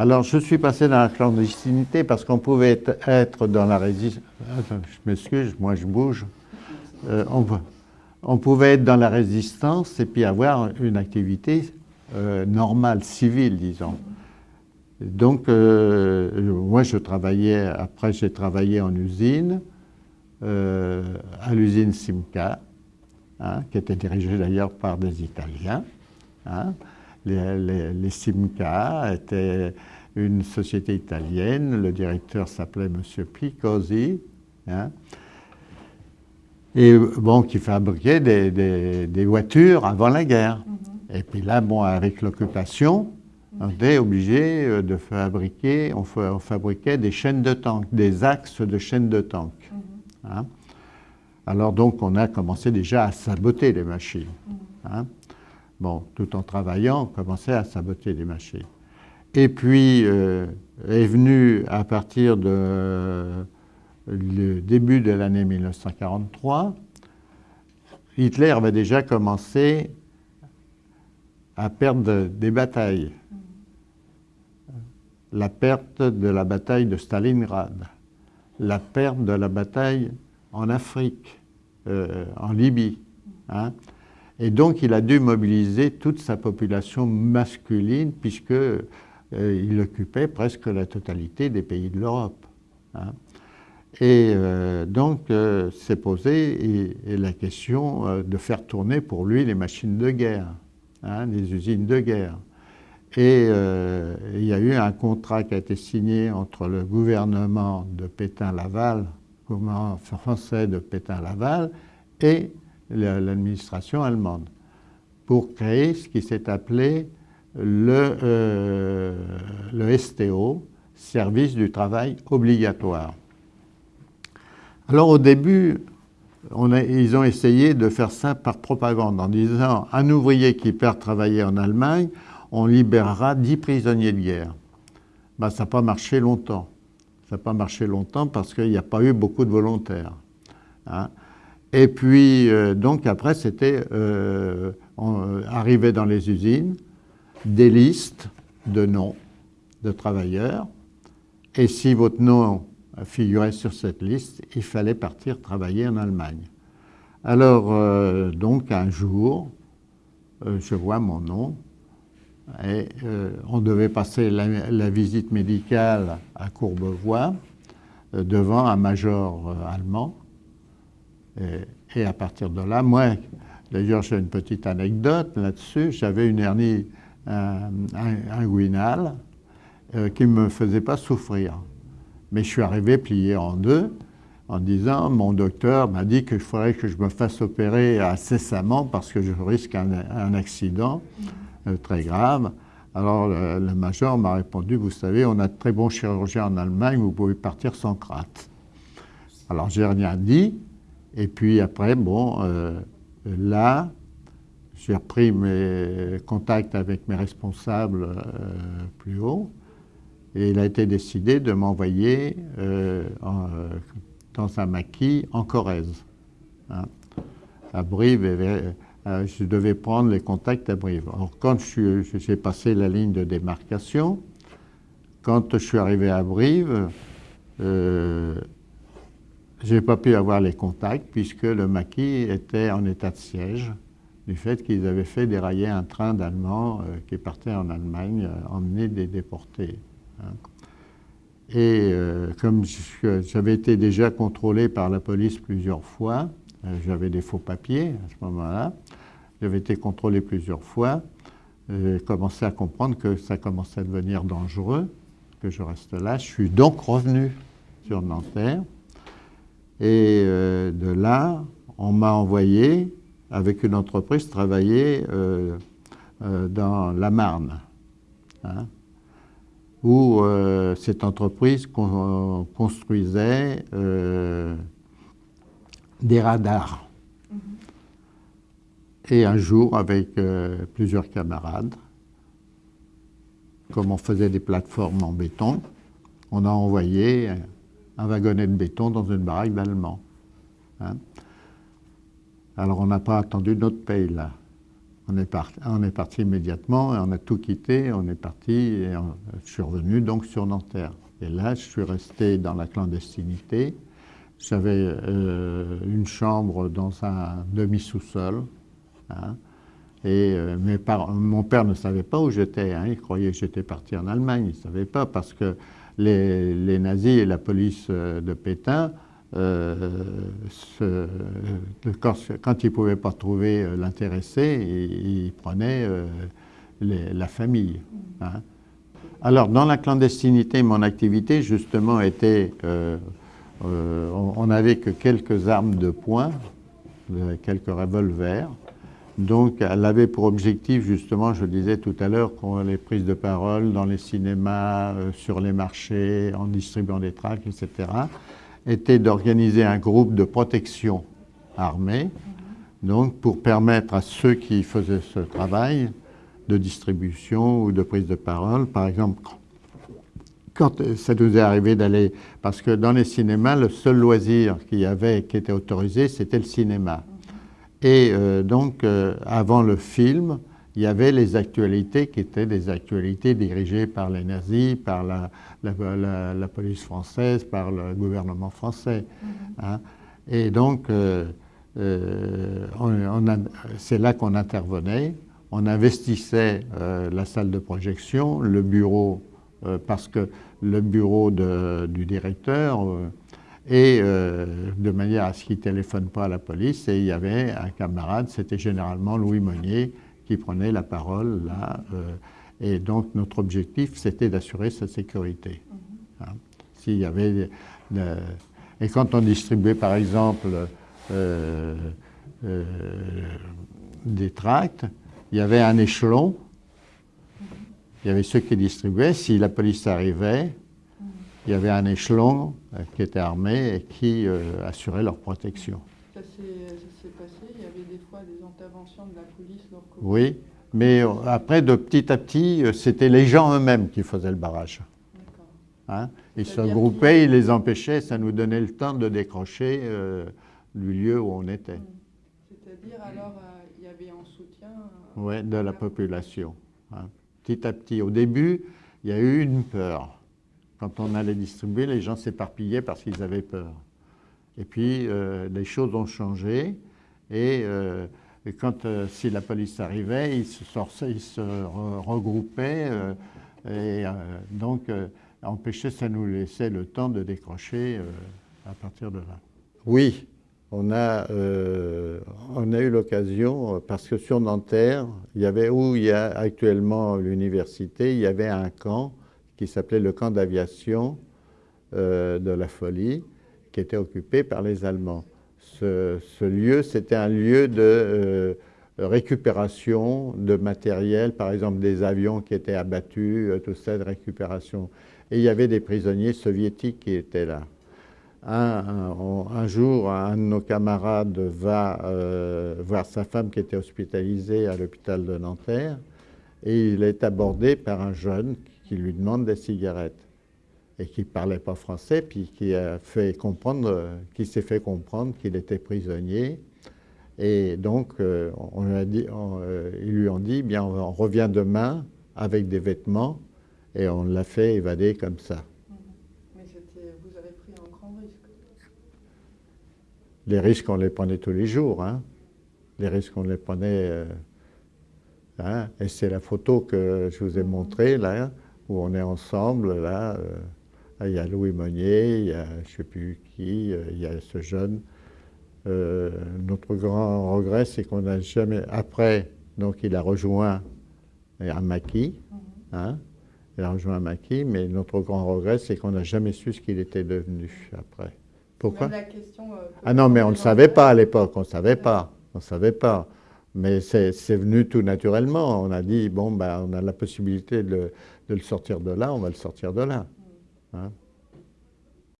Alors, je suis passé dans la clandestinité parce qu'on pouvait être dans la résistance. Je m'excuse, moi je bouge. Euh, on, pouvait être dans la résistance et puis avoir une activité euh, normale, civile, disons. Donc, euh, moi je travaillais, après j'ai travaillé en usine, à l'usine Simca, hein, qui était dirigée d'ailleurs par des Italiens. Hein. Les, Simca étaient une société italienne, le directeur s'appelait M. Picosi, hein, et bon, qui fabriquait des, voitures avant la guerre. Mhm. Et puis là, bon, avec l'occupation, on était obligé euh, de fabriquer, on, fabriquait des chaînes de tanks, des axes de chaînes de tanks. Mhm. Hein. Alors donc, on a commencé déjà à saboter les machines. Mhm. Bon, tout en travaillant, commençait à saboter les machines. Et puis euh, est venu à partir de le début de l'année 1943, Hitler avait déjà commencé à perdre des batailles. La perte de la bataille de Stalingrad, la perte de la bataille en Afrique, euh, en Libye. Hein. Et donc, il a dû mobiliser toute sa population masculine, puisqu'il euh, occupait presque la totalité des pays de l'Europe. Hein. Et euh, donc, euh, s'est posée la question de faire tourner pour lui les machines de guerre, hein, les usines de guerre. Et il y a eu un contrat qui a été signé entre le gouvernement de Pétain-Laval, gouvernement français de Pétain-Laval, et l'administration allemande pour créer ce qui s'est appelé le, euh, le STO, Service du travail obligatoire. Alors au début, ils ont essayé de faire ça par propagande en disant un ouvrier qui perd travailler en Allemagne, on libérera 10 prisonniers de guerre. Ben, ça n'a pas marché longtemps. Ça n'a pas marché longtemps parce qu'il n'y a pas eu beaucoup de volontaires. Hein. Et puis, euh, donc après, c'était euh, euh, arrivé dans les usines des listes de noms de travailleurs. Et si votre nom figurait sur cette liste, il fallait partir travailler en Allemagne. Alors, donc, un jour, je vois mon nom et on devait passer la, visite médicale à Courbevoie devant un major allemand et, à partir de là, moi, d'ailleurs j'ai une petite anecdote là-dessus, j'avais une hernie inguinale euh, qui ne me faisait pas souffrir. Mais je suis arrivé plié en deux en disant, mon docteur m'a dit qu'il faudrait que je me fasse opérer incessamment parce que je risque un, accident euh, très grave. Alors le, major m'a répondu, vous savez, on a de très bons chirurgiens en Allemagne, vous pouvez partir sans crainte. Alors j'ai rien dit, et puis après, bon, euh, là, j'ai repris mes contacts avec mes responsables euh, plus haut et il a été décidé de m'envoyer euh, dans un maquis en Corrèze. Hein. à Brive, je devais prendre les contacts à Brive. Alors quand j'ai passé la ligne de démarcation, quand je suis arrivé à Brive, je n'ai pas pu avoir les contacts puisque le maquis était en état de siège du fait qu'ils avaient fait dérailler un train d'Allemands euh, qui partait en Allemagne, euh, emmener des déportés. Hein. Et euh, comme j'avais été déjà contrôlé par la police plusieurs fois, j'avais des faux papiers à ce moment-là, j'avais été contrôlé plusieurs fois, j'ai commencé à comprendre que ça commençait à devenir dangereux, que je reste là. Je suis donc revenu sur Nanterre. Et euh, de là, on m'a envoyé avec une entreprise travailler euh, euh, dans la Marne, hein, où cette entreprise construisait des radars. Mm-hmm. Et un jour, avec plusieurs camarades, comme on faisait des plateformes en béton, on a envoyé un wagonnet de béton dans une baraque d'Allemands. Hein. Alors on n'a pas attendu notre paye là. On est, parti, immédiatement, et on a tout quitté, on est parti, et je suis revenu donc sur Nanterre. Et là, je suis resté dans la clandestinité. J'avais euh, une chambre dans un demi-sous-sol. Hein, et euh, mon père ne savait pas où j'étais. Hein, il croyait que j'étais parti en Allemagne. Il ne savait pas parce que les, nazis et la police euh, de Pétain, quand, ils ne pouvaient pas trouver l'intéressé, ils, prenaient la famille. Hein. Alors, dans la clandestinité, mon activité, justement, était euh, on n'avait que quelques armes de poing, quelques revolvers. Donc, elle avait pour objectif, justement, je disais tout à l'heure, les prises de parole dans les cinémas, euh, sur les marchés, en distribuant des tracts, etc., était d'organiser un groupe de protection armée, donc pour permettre à ceux qui faisaient ce travail de distribution ou de prise de parole, par exemple, quand ça nous est arrivé d'aller, parce que dans les cinémas, le seul loisir qu'il y avait qui était autorisé, c'était le cinéma. Et euh, donc, euh, avant le film, il y avait les actualités qui étaient des actualités dirigées par les nazis, par la, la, police française, par le gouvernement français. Mm-hmm. Hein. Et donc, euh, c'est là qu'on intervenait. On investissait la salle de projection, le bureau, parce que le bureau du directeur et euh, de manière à ce qu'il ne téléphone pas à la police. Et il y avait un camarade, c'était généralement Louis Monnier, qui prenait la parole là. Euh, et donc notre objectif, c'était d'assurer sa sécurité. Mm-hmm. Hein. S'il y avait et quand on distribuait par exemple des tracts, il y avait un échelon il y avait ceux qui distribuaient. Si la police arrivait, il y avait un échelon euh, qui était armé et qui euh, assurait leur protection. Ça s'est passé Il y avait des fois des interventions de la police Oui, mais euh, après, de petit à petit, c'était les gens eux-mêmes qui faisaient le barrage. Hein ils se regroupaient, ils les empêchaient, ça nous donnait le temps de décrocher du lieu où on était. C'est-à-dire, alors, il y avait un soutien Oui, de la population. Hein petit à petit. Au début, il y a eu une peur. Quand on allait distribuer, les gens s'éparpillaient parce qu'ils avaient peur. Et puis, euh, les choses ont changé. Et, euh, quand, euh, si la police arrivait, ils se, sortaient, ils se regroupaient. et donc, empêcher, ça nous laissait le temps de décrocher à partir de là. Oui, on a, on a eu l'occasion, parce que sur Nanterre, où il y a actuellement l'université, il y avait un camp qui s'appelait le camp d'aviation euh, de la Folie, qui était occupé par les Allemands. Ce, lieu, c'était un lieu de euh, récupération de matériel, par exemple des avions qui étaient abattus, tout ça de récupération. Et il y avait des prisonniers soviétiques qui étaient là. Un, jour, un de nos camarades va euh, voir sa femme qui était hospitalisée à l'hôpital de Nanterre et il est abordé par un jeune qui lui demande des cigarettes et qui ne parlait pas français, puis qui a fait comprendre, qui s'est fait comprendre qu'il était prisonnier. Et donc, euh, on lui a dit, euh, ils lui ont dit, bien, on revient demain avec des vêtements, et on l'a fait évader comme ça. les risques, on les prenait tous les jours. Hein. Les risques, on les prenait. Euh, hein. Et c'est la photo que je vous ai montrée, là, où on est ensemble. Là, euh, il y a Louis Monnier, il y a je ne sais plus qui, euh, il y a ce jeune. notre grand regret, c'est qu'on n'a jamais. Après, donc, il a rejoint un maquis. Hein, il a rejoint un maquis, mais notre grand regret, c'est qu'on n'a jamais su ce qu'il était devenu après. Pourquoi? Euh, Ah non, mais on ne le savait pas à l'époque, on ne savait pas, on savait pas. Mais c'est venu tout naturellement. On a dit, bon, ben, on a la possibilité de, le sortir de là, on va le sortir de là. Hein